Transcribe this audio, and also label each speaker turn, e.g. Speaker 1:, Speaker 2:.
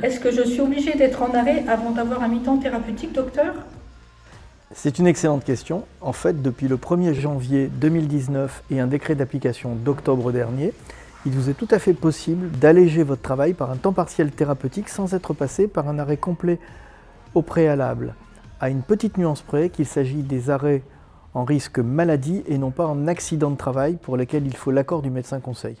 Speaker 1: Est-ce que je suis obligée d'être en arrêt avant d'avoir un mi-temps thérapeutique, docteur?
Speaker 2: C'est une excellente question. En fait, depuis le 1er janvier 2019 et un décret d'application d'octobre dernier, il vous est tout à fait possible d'alléger votre travail par un temps partiel thérapeutique sans être passé par un arrêt complet au préalable, à une petite nuance près qu'il s'agit des arrêts en risque maladie et non pas en accident de travail pour lesquels il faut l'accord du médecin conseil.